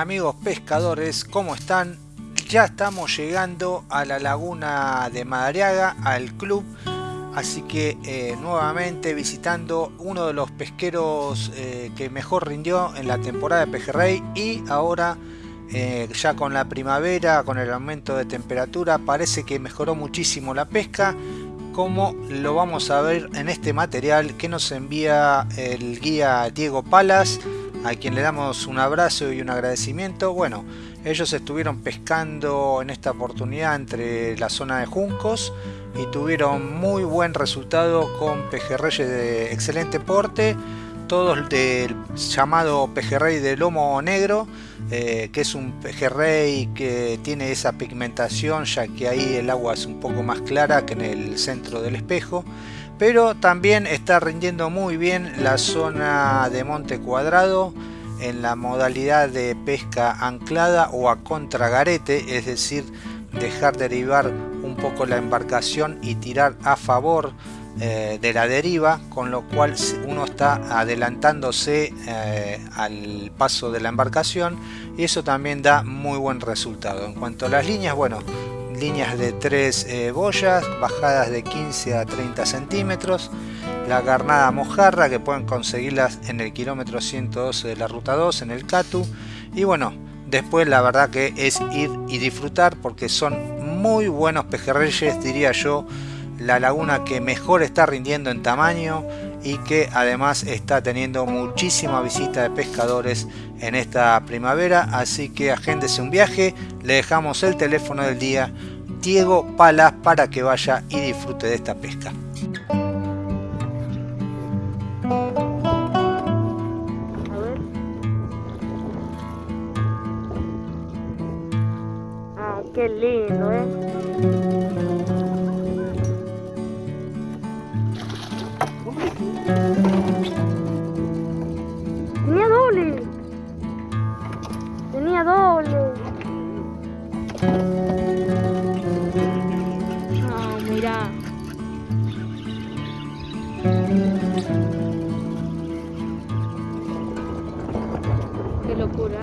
amigos pescadores? ¿Cómo están? Ya estamos llegando a la laguna de Madariaga, al club. Así que eh, nuevamente visitando uno de los pesqueros eh, que mejor rindió en la temporada de pejerrey y ahora eh, ya con la primavera, con el aumento de temperatura, parece que mejoró muchísimo la pesca como lo vamos a ver en este material que nos envía el guía Diego Palas a quien le damos un abrazo y un agradecimiento. Bueno, ellos estuvieron pescando en esta oportunidad entre la zona de Juncos y tuvieron muy buen resultado con pejerreyes de excelente porte, todos del llamado pejerrey de lomo negro, eh, que es un pejerrey que tiene esa pigmentación ya que ahí el agua es un poco más clara que en el centro del espejo pero también está rindiendo muy bien la zona de Monte Cuadrado en la modalidad de pesca anclada o a contragarete, es decir, dejar derivar un poco la embarcación y tirar a favor eh, de la deriva, con lo cual uno está adelantándose eh, al paso de la embarcación y eso también da muy buen resultado. En cuanto a las líneas, bueno, líneas de 3 eh, boyas, bajadas de 15 a 30 centímetros, la carnada mojarra que pueden conseguirlas en el kilómetro 112 de la ruta 2 en el Catu. Y bueno, después la verdad que es ir y disfrutar porque son muy buenos pejerreyes diría yo, la laguna que mejor está rindiendo en tamaño y que además está teniendo muchísima visita de pescadores en esta primavera así que agéndese un viaje le dejamos el teléfono del día Diego Palas para que vaya y disfrute de esta pesca Ah, qué lindo, ¿eh? Locura.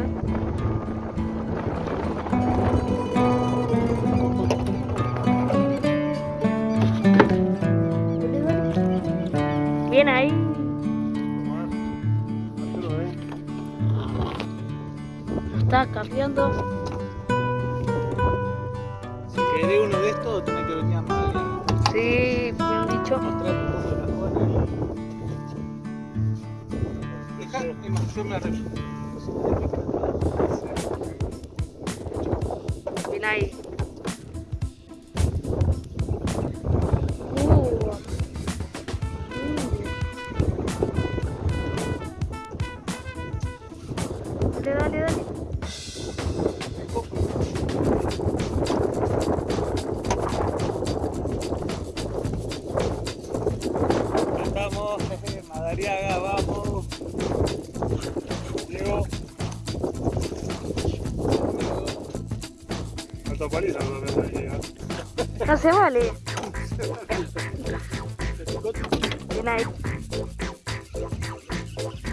Bien ahí. Está cambiando. Si querés uno de estos, tenés que venir a Madrid. Sí, bien dicho. Mostrar un poco la zona. Dejá, es más, yo me arreglo. Thank you. Paliza, no me voy a llegar. No se vale. Ahí.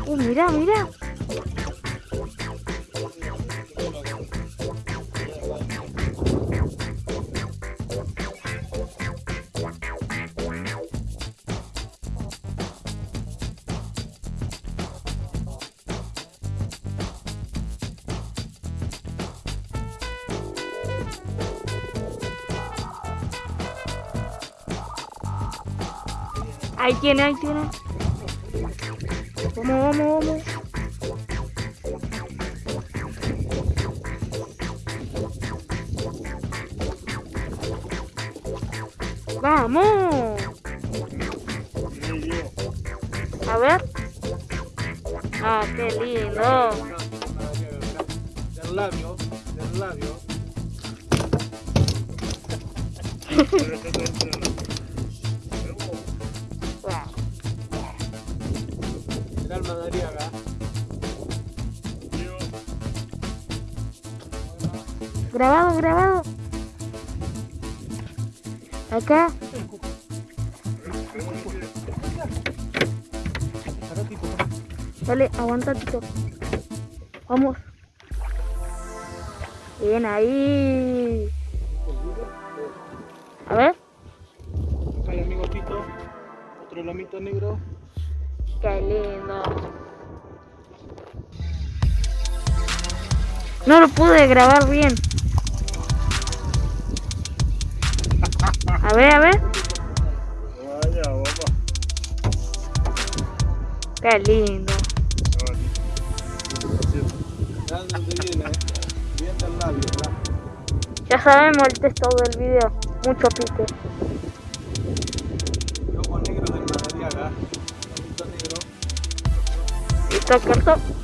Uh, mira, mira. Ahí tiene, ahí tiene. Vamos, vamos, vamos. Vamos. A ver. Ah, qué lindo. Del labio, del labio. Grabado, grabado. Acá. Dale, aguanta, Tito. Vamos. Bien ahí. A ver. Acá hay amigo Tito. Otro lomito negro. Qué lindo. No lo pude grabar bien. A ver, a ver. Vaya, papá. Qué lindo. Ya sabemos el texto del video. Mucho pique. Corto.